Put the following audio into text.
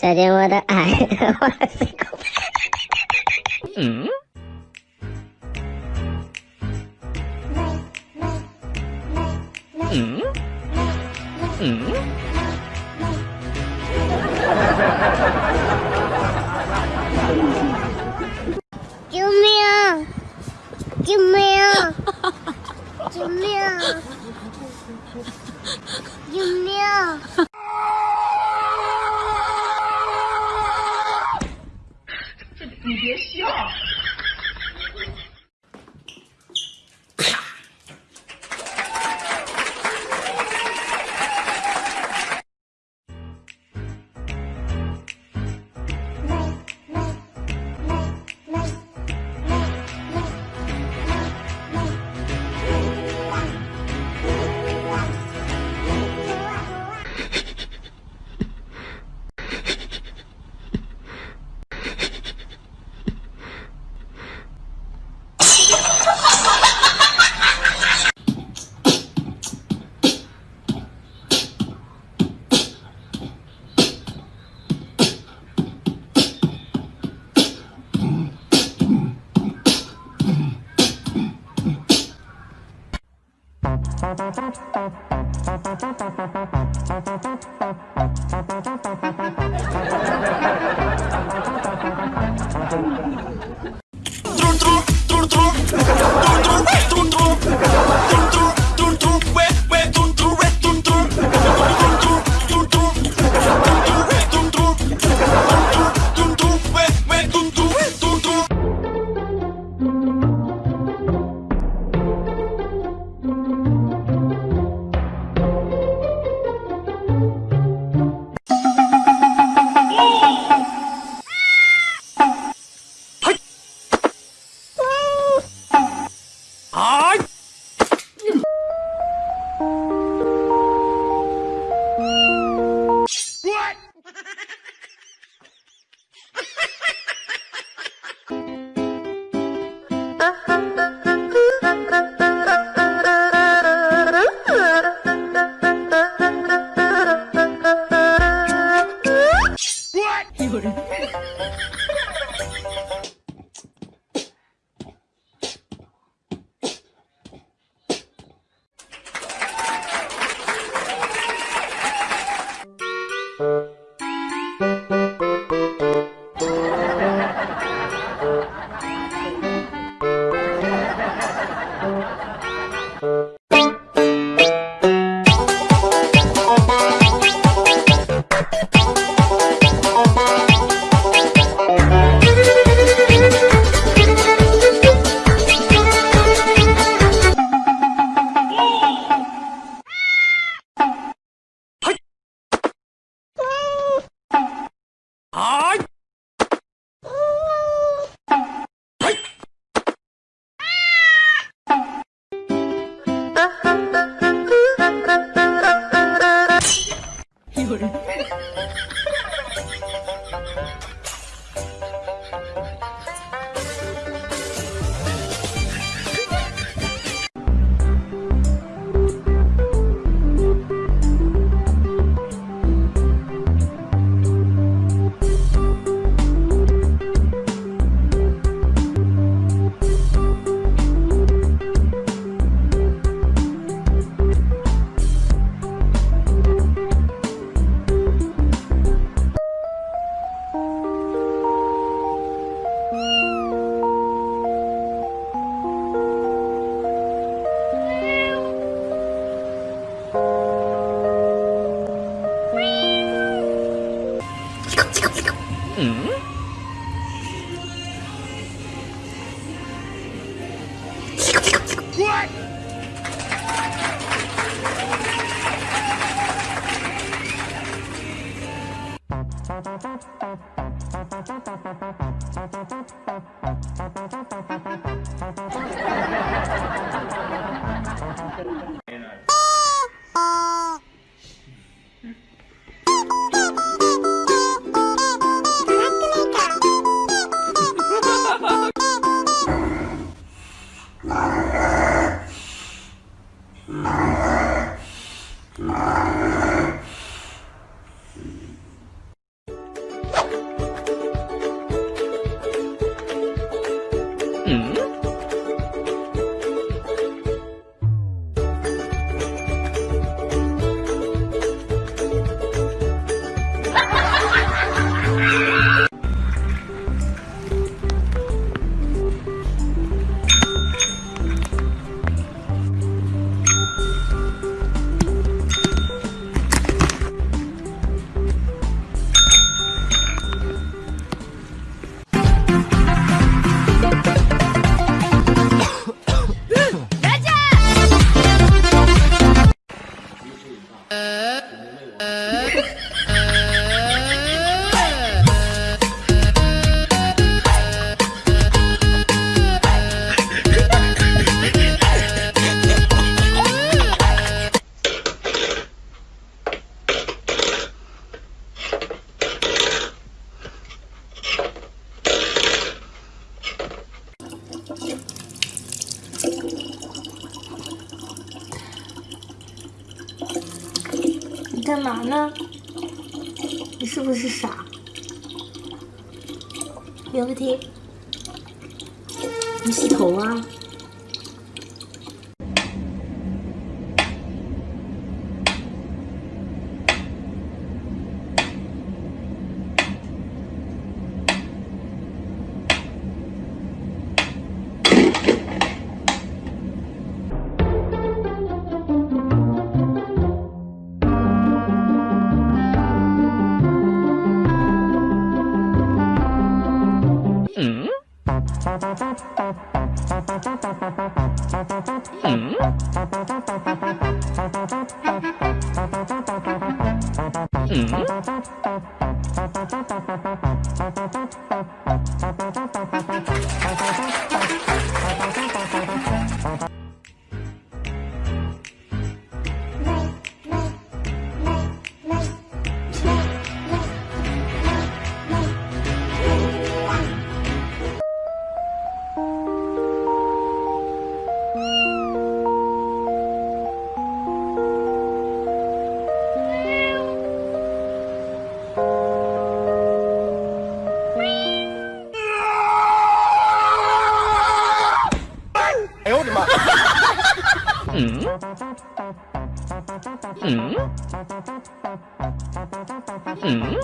再见我的爱，我是狗。嗯。嗯。嗯。True, true, true, true. はい嗯。Ah. 干嘛呢？你是不是傻？有问题？你洗头啊？Mm-hmm. 嗯？嗯？